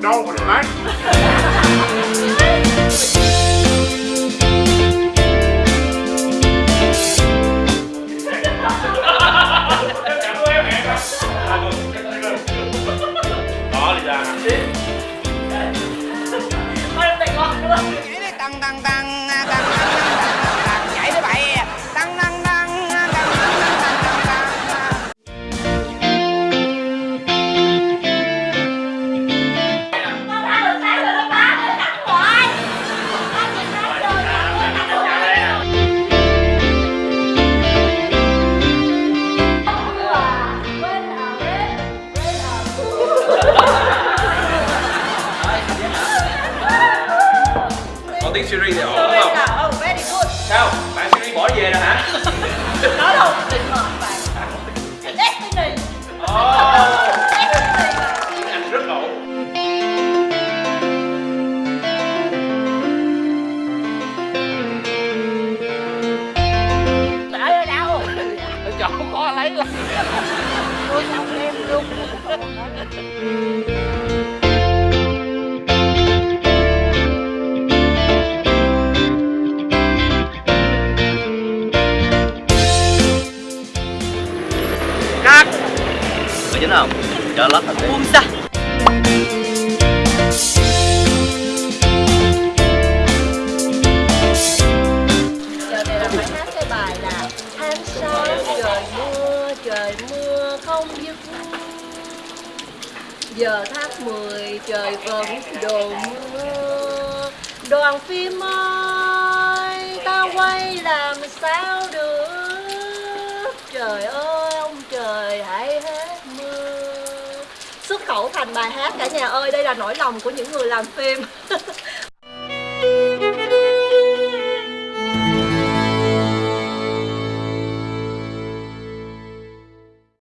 No, with a. có tiếng Siri thì ổn không? very good. Sao? Bạn Siri bỏ về rồi hả? Là một định mệnh bạn destiny oh, destiny Anh rất ổn. Ơi đau Chỗ khó lấy lắm Tôi không em luôn Mày dính không? Cho lót thành đi Buông ra. Giờ này là phải hát cái bài là Tháng sáu trời mưa, trời mưa không dứt Giờ tháng 10 trời vẫn đổ mưa. Đoàn phim ơi, ta quay làm sao được Trời ơi, ông trời hãy hết mưa Xuất khẩu thành bài hát cả nhà ơi, đây là nỗi lòng của những người làm phim.